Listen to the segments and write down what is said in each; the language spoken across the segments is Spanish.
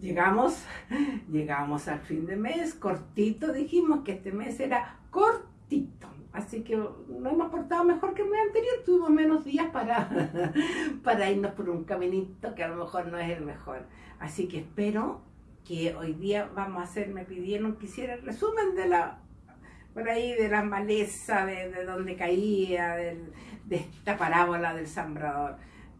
llegamos, llegamos al fin de mes, cortito, dijimos que este mes era cortito. Así que no hemos portado mejor que el mes anterior, tuvimos menos días para, para irnos por un caminito que a lo mejor no es el mejor. Así que espero que hoy día vamos a hacer, me pidieron que hiciera el resumen de la, por ahí, de la maleza, de, de donde caía, de esta parábola del sembrador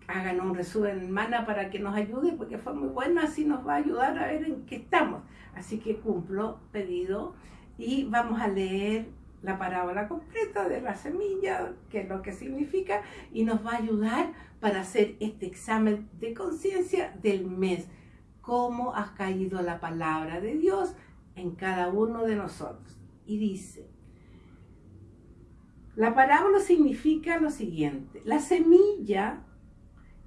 hagan un resumen mana para que nos ayude, porque fue muy bueno, así nos va a ayudar a ver en qué estamos. Así que cumplo pedido y vamos a leer la parábola completa de la semilla, que es lo que significa, y nos va a ayudar para hacer este examen de conciencia del mes. Cómo ha caído la palabra de Dios en cada uno de nosotros. Y dice, la parábola significa lo siguiente, la semilla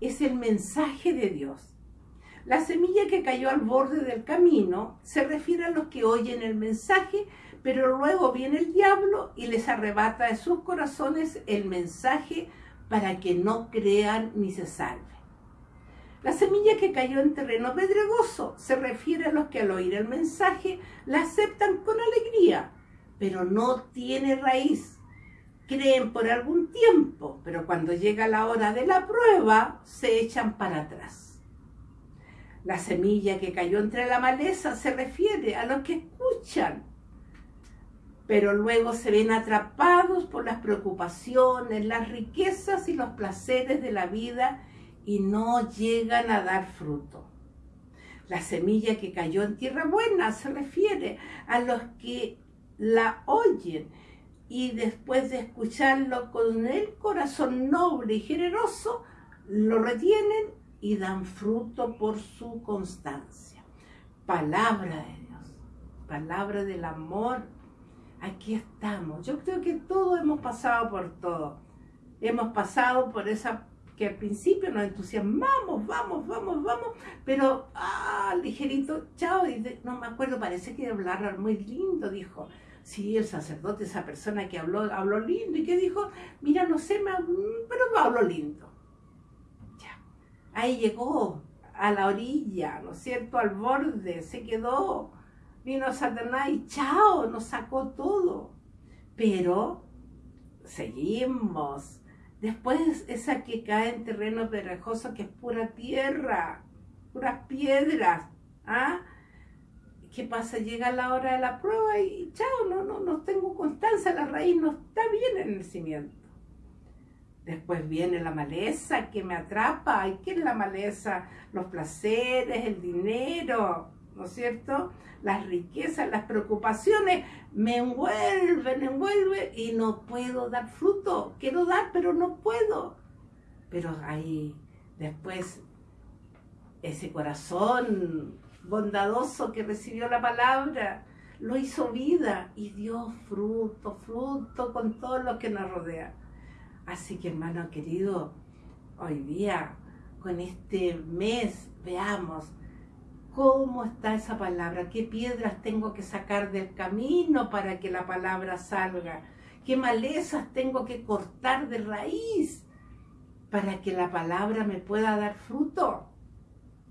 es el mensaje de Dios. La semilla que cayó al borde del camino se refiere a los que oyen el mensaje, pero luego viene el diablo y les arrebata de sus corazones el mensaje para que no crean ni se salven. La semilla que cayó en terreno pedregoso se refiere a los que al oír el mensaje la aceptan con alegría, pero no tiene raíz creen por algún tiempo, pero cuando llega la hora de la prueba, se echan para atrás. La semilla que cayó entre la maleza se refiere a los que escuchan, pero luego se ven atrapados por las preocupaciones, las riquezas y los placeres de la vida y no llegan a dar fruto. La semilla que cayó en tierra buena se refiere a los que la oyen y después de escucharlo con el corazón noble y generoso, lo retienen y dan fruto por su constancia. Palabra de Dios, palabra del amor. Aquí estamos. Yo creo que todos hemos pasado por todo. Hemos pasado por esa que al principio nos entusiasmamos, vamos, vamos, vamos, pero ah, ligerito, chao, no me acuerdo, parece que hablar muy lindo, dijo Sí, el sacerdote, esa persona que habló, habló lindo y que dijo, mira, no sé, pero no habló lindo. Ya, ahí llegó a la orilla, ¿no es cierto? Al borde, se quedó. Vino Satanás y chao, nos sacó todo. Pero seguimos. Después esa que cae en terreno perejoso que es pura tierra, puras piedras. ¿ah? ¿Qué pasa? Llega la hora de la prueba y chao, no, no, no tengo constancia, la raíz no está bien en el cimiento. Después viene la maleza que me atrapa. ¿Y qué es la maleza? Los placeres, el dinero, ¿no es cierto? Las riquezas, las preocupaciones me envuelven, envuelven y no puedo dar fruto. Quiero dar, pero no puedo. Pero ahí, después, ese corazón bondadoso que recibió la palabra, lo hizo vida y dio fruto, fruto con todo lo que nos rodea. Así que hermano querido, hoy día, con este mes, veamos cómo está esa palabra, qué piedras tengo que sacar del camino para que la palabra salga, qué malezas tengo que cortar de raíz para que la palabra me pueda dar fruto.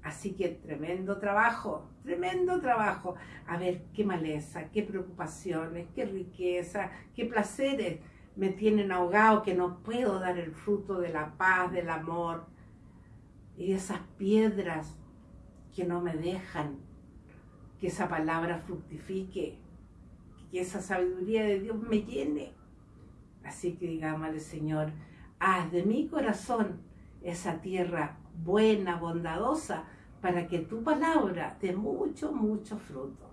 Así que tremendo trabajo, tremendo trabajo. A ver qué maleza, qué preocupaciones, qué riqueza, qué placeres me tienen ahogado que no puedo dar el fruto de la paz, del amor. Y esas piedras que no me dejan que esa palabra fructifique, que esa sabiduría de Dios me llene. Así que digámosle, Señor, haz de mi corazón esa tierra buena, bondadosa, para que tu palabra dé mucho, mucho fruto.